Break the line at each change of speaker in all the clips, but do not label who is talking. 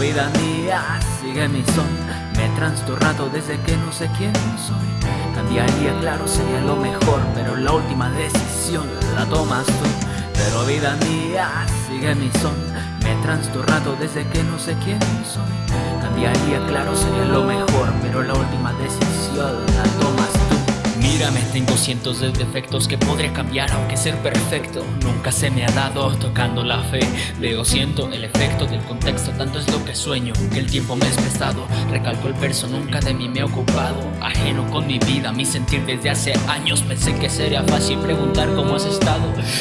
vida mía, sigue mi son. Me he trastornado desde que no sé quién soy. Cambiaría, claro, sería lo mejor Pero la última decisión la tomas tú. Pero vida mía, sigue mi son. Me he trastornado desde que no sé quién soy. Cambiaría, claro, sería lo mejor
Mírame, tengo cientos de defectos que podría cambiar aunque ser perfecto Nunca se me ha dado. Tocando la fe Veo, siento el efecto del contexto, tanto es lo que sueño Que el tiempo me es prestado, recalco el verso, nunca de mí me he ocupado. Ajeno con mi vida, mi sentir desde hace años. Pensé que sería fácil preguntar cómo has estado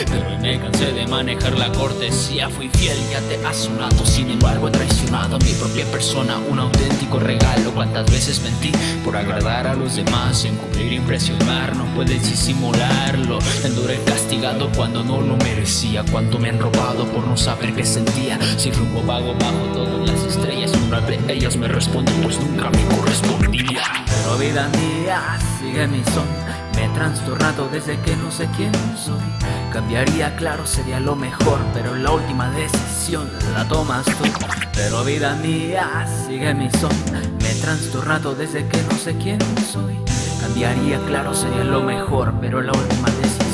Pero me cansé de manejar la cortesía. Fui fiel, ya te has sonado, sin embargo he traicionado a mi propia persona. Un auténtico regalo, cuántas veces mentí Por agradar a los demás, encubrir impresiones no puedes disimularlo. Enduré castigado cuando no lo merecía. Cuánto me han robado por no saber qué sentía. Si rumbo vago bajo todas las estrellas. Una de ellas me responden pues nunca me correspondía.
Pero vida mía, sigue mi son Me he trastornado desde que no sé quién soy. Cambiaría, claro, sería lo mejor Pero la última decisión la tomas tú. Pero vida mía, sigue mi son. Me he trastornado desde que no sé quién soy. Cambiaría, claro, sería lo mejor Pero la última decisión